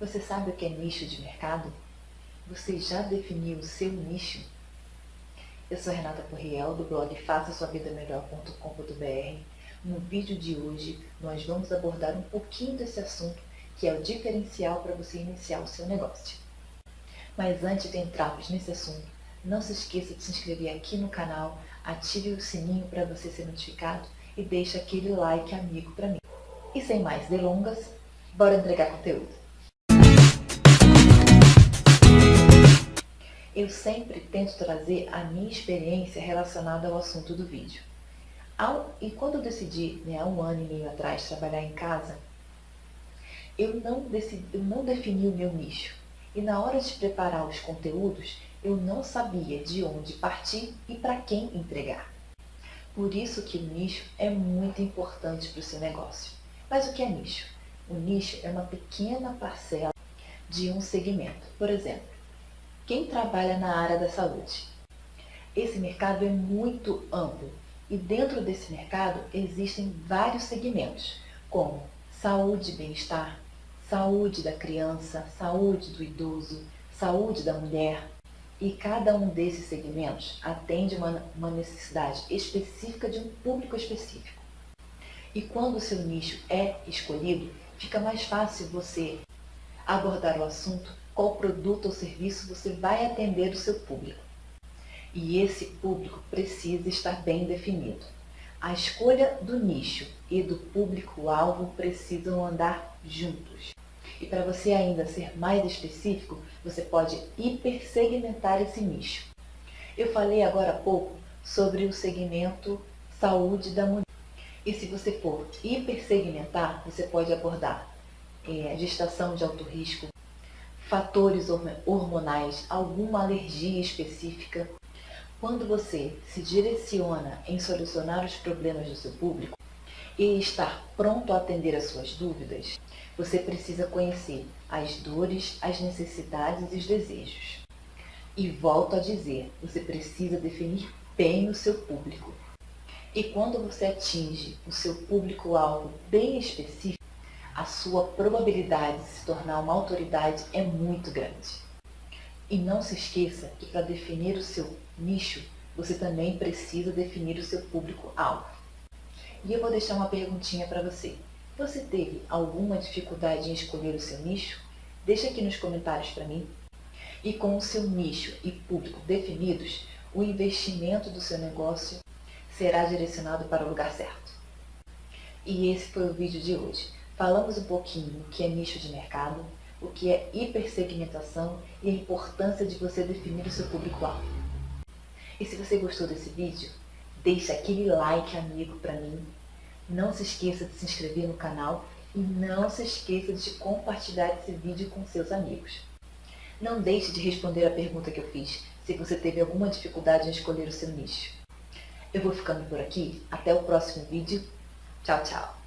Você sabe o que é nicho de mercado? Você já definiu o seu nicho? Eu sou Renata Porriel, do blog faça sua vida. No vídeo de hoje, nós vamos abordar um pouquinho desse assunto, que é o diferencial para você iniciar o seu negócio. Mas antes de entrarmos nesse assunto, não se esqueça de se inscrever aqui no canal, ative o sininho para você ser notificado e deixe aquele like amigo para mim. E sem mais delongas, bora entregar conteúdo! Eu sempre tento trazer a minha experiência relacionada ao assunto do vídeo. Ao, e quando eu decidi, né, há um ano e meio atrás, trabalhar em casa, eu não, decidi, eu não defini o meu nicho. E na hora de preparar os conteúdos, eu não sabia de onde partir e para quem entregar. Por isso que o nicho é muito importante para o seu negócio. Mas o que é nicho? O nicho é uma pequena parcela de um segmento. Por exemplo, quem trabalha na área da saúde. Esse mercado é muito amplo e dentro desse mercado existem vários segmentos, como saúde e bem-estar, saúde da criança, saúde do idoso, saúde da mulher. E cada um desses segmentos atende uma, uma necessidade específica de um público específico. E quando o seu nicho é escolhido, fica mais fácil você abordar o assunto qual produto ou serviço você vai atender o seu público. E esse público precisa estar bem definido. A escolha do nicho e do público-alvo precisam andar juntos. E para você ainda ser mais específico, você pode hipersegmentar esse nicho. Eu falei agora há pouco sobre o segmento saúde da mulher. E se você for hipersegmentar, você pode abordar é, gestação de alto risco, fatores hormonais, alguma alergia específica. Quando você se direciona em solucionar os problemas do seu público e estar pronto a atender as suas dúvidas, você precisa conhecer as dores, as necessidades e os desejos. E volto a dizer, você precisa definir bem o seu público. E quando você atinge o seu público-alvo bem específico, a sua probabilidade de se tornar uma autoridade é muito grande. E não se esqueça que para definir o seu nicho, você também precisa definir o seu público-alvo. E eu vou deixar uma perguntinha para você. Você teve alguma dificuldade em escolher o seu nicho? Deixa aqui nos comentários para mim. E com o seu nicho e público definidos, o investimento do seu negócio será direcionado para o lugar certo. E esse foi o vídeo de hoje. Falamos um pouquinho o que é nicho de mercado, o que é hipersegmentação e a importância de você definir o seu público-alvo. E se você gostou desse vídeo, deixe aquele like amigo para mim. Não se esqueça de se inscrever no canal e não se esqueça de compartilhar esse vídeo com seus amigos. Não deixe de responder a pergunta que eu fiz, se você teve alguma dificuldade em escolher o seu nicho. Eu vou ficando por aqui, até o próximo vídeo. Tchau, tchau!